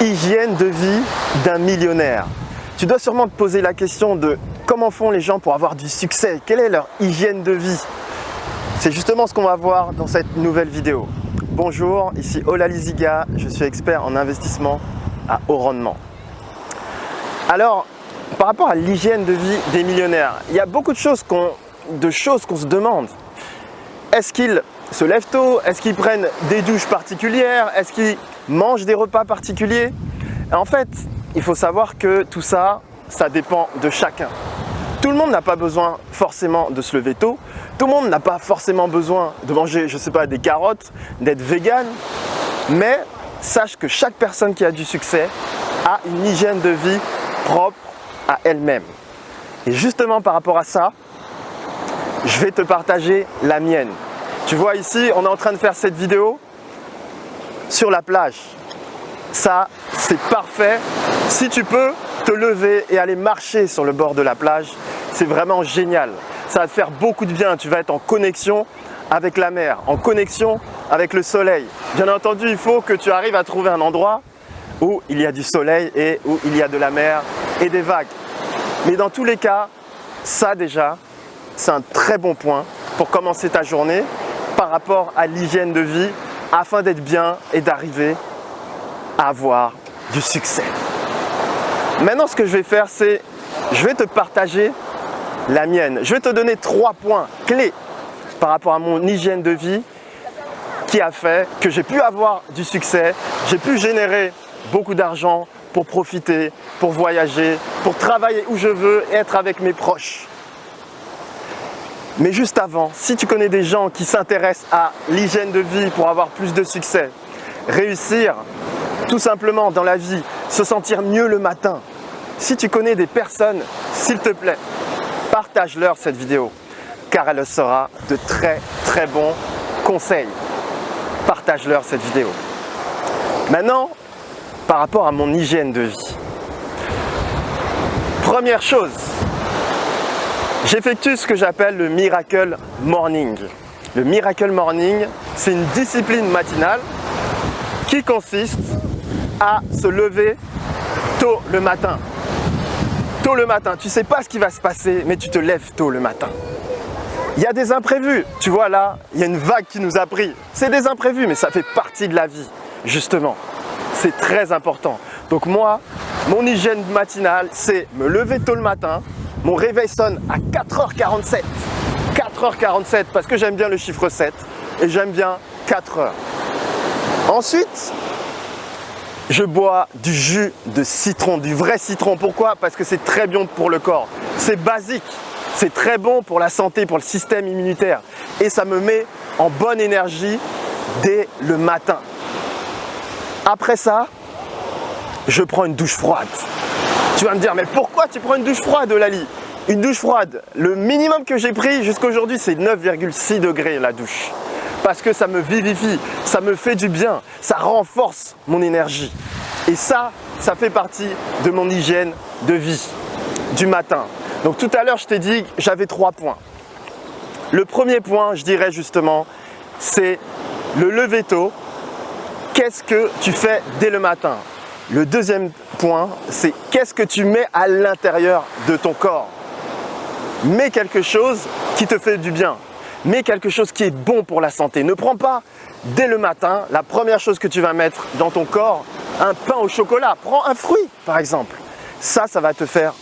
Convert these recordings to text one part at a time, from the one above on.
hygiène de vie d'un millionnaire. Tu dois sûrement te poser la question de comment font les gens pour avoir du succès Quelle est leur hygiène de vie? C'est justement ce qu'on va voir dans cette nouvelle vidéo. Bonjour, ici Ola Liziga, je suis expert en investissement à haut rendement. Alors, par rapport à l'hygiène de vie des millionnaires, il y a beaucoup de choses qu'on qu'on se demande. Est-ce qu'ils se lèvent tôt? Est-ce qu'ils prennent des douches particulières? Est-ce qu'ils mangent des repas particuliers En fait, il faut savoir que tout ça, ça dépend de chacun. Tout le monde n'a pas besoin forcément de se lever tôt. Tout le monde n'a pas forcément besoin de manger, je sais pas, des carottes, d'être vegan. Mais sache que chaque personne qui a du succès a une hygiène de vie propre à elle-même. Et justement par rapport à ça, je vais te partager la mienne. Tu vois ici, on est en train de faire cette vidéo sur la plage. Ça, c'est parfait. Si tu peux te lever et aller marcher sur le bord de la plage, c'est vraiment génial. Ça va te faire beaucoup de bien. Tu vas être en connexion avec la mer, en connexion avec le soleil. Bien entendu, il faut que tu arrives à trouver un endroit où il y a du soleil et où il y a de la mer et des vagues. Mais dans tous les cas, ça déjà, c'est un très bon point pour commencer ta journée par rapport à l'hygiène de vie afin d'être bien et d'arriver à avoir du succès. Maintenant, ce que je vais faire, c'est je vais te partager la mienne. Je vais te donner trois points clés par rapport à mon hygiène de vie qui a fait que j'ai pu avoir du succès, j'ai pu générer beaucoup d'argent pour profiter, pour voyager, pour travailler où je veux et être avec mes proches. Mais juste avant, si tu connais des gens qui s'intéressent à l'hygiène de vie pour avoir plus de succès, réussir tout simplement dans la vie, se sentir mieux le matin, si tu connais des personnes, s'il te plaît, partage-leur cette vidéo car elle sera de très très bons conseils. Partage-leur cette vidéo. Maintenant, par rapport à mon hygiène de vie. Première chose, J'effectue ce que j'appelle le Miracle Morning. Le Miracle Morning, c'est une discipline matinale qui consiste à se lever tôt le matin. Tôt le matin, tu ne sais pas ce qui va se passer, mais tu te lèves tôt le matin. Il y a des imprévus, tu vois là, il y a une vague qui nous a pris. C'est des imprévus, mais ça fait partie de la vie, justement. C'est très important. Donc moi, mon hygiène matinale, c'est me lever tôt le matin, mon réveil sonne à 4h47. 4h47 parce que j'aime bien le chiffre 7 et j'aime bien 4 heures. Ensuite, je bois du jus de citron, du vrai citron. Pourquoi? Parce que c'est très bon pour le corps. C'est basique. C'est très bon pour la santé, pour le système immunitaire. Et ça me met en bonne énergie dès le matin. Après ça, je prends une douche froide. Tu vas me dire, mais pourquoi tu prends une douche froide, Lali? Une douche froide, le minimum que j'ai pris jusqu'à aujourd'hui, c'est 9,6 degrés la douche. Parce que ça me vivifie, ça me fait du bien, ça renforce mon énergie. Et ça, ça fait partie de mon hygiène de vie du matin. Donc tout à l'heure, je t'ai dit que j'avais trois points. Le premier point, je dirais justement, c'est le lever tôt. Qu'est-ce que tu fais dès le matin? Le deuxième point, c'est qu'est-ce que tu mets à l'intérieur de ton corps? Mets quelque chose qui te fait du bien. Mets quelque chose qui est bon pour la santé. Ne prends pas dès le matin la première chose que tu vas mettre dans ton corps, un pain au chocolat. Prends un fruit par exemple. Ça, ça va te faire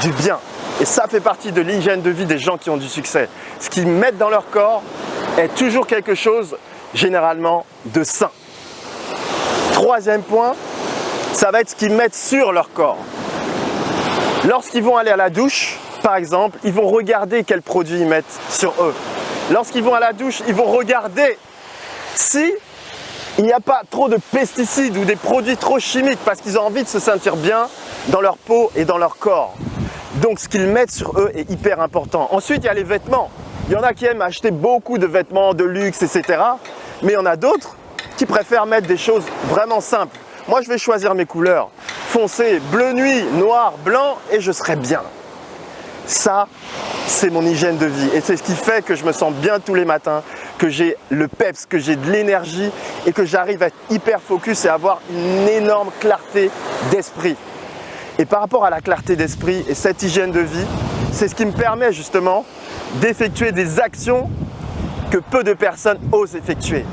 du bien. Et ça fait partie de l'hygiène de vie des gens qui ont du succès. Ce qu'ils mettent dans leur corps est toujours quelque chose généralement de sain. Troisième point, ça va être ce qu'ils mettent sur leur corps. Lorsqu'ils vont aller à la douche, par exemple, ils vont regarder quels produits ils mettent sur eux. Lorsqu'ils vont à la douche, ils vont regarder si il n'y a pas trop de pesticides ou des produits trop chimiques parce qu'ils ont envie de se sentir bien dans leur peau et dans leur corps. Donc ce qu'ils mettent sur eux est hyper important. Ensuite, il y a les vêtements. Il y en a qui aiment acheter beaucoup de vêtements de luxe, etc. Mais il y en a d'autres qui préfèrent mettre des choses vraiment simples. Moi, je vais choisir mes couleurs. Foncé, bleu nuit, noir, blanc et je serai bien. Ça, c'est mon hygiène de vie et c'est ce qui fait que je me sens bien tous les matins, que j'ai le peps, que j'ai de l'énergie et que j'arrive à être hyper focus et avoir une énorme clarté d'esprit. Et par rapport à la clarté d'esprit et cette hygiène de vie, c'est ce qui me permet justement d'effectuer des actions que peu de personnes osent effectuer.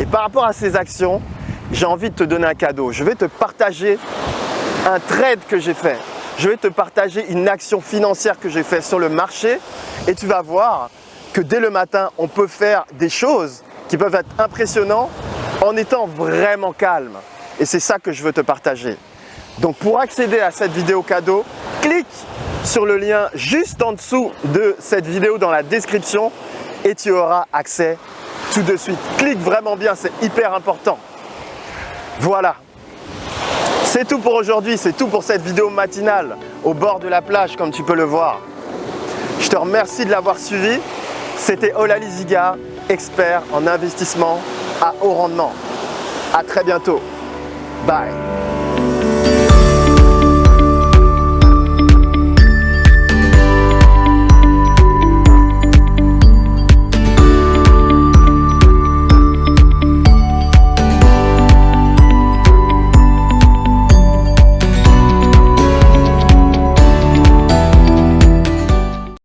Et par rapport à ces actions, j'ai envie de te donner un cadeau. Je vais te partager un trade que j'ai fait. Je vais te partager une action financière que j'ai fait sur le marché et tu vas voir que dès le matin, on peut faire des choses qui peuvent être impressionnantes en étant vraiment calme. Et c'est ça que je veux te partager. Donc pour accéder à cette vidéo cadeau, clique sur le lien juste en dessous de cette vidéo dans la description et tu auras accès tout de suite. Clique vraiment bien, c'est hyper important. Voilà, c'est tout pour aujourd'hui, c'est tout pour cette vidéo matinale au bord de la plage comme tu peux le voir. Je te remercie de l'avoir suivi. C'était Ola Liziga, expert en investissement à haut rendement. À très bientôt. Bye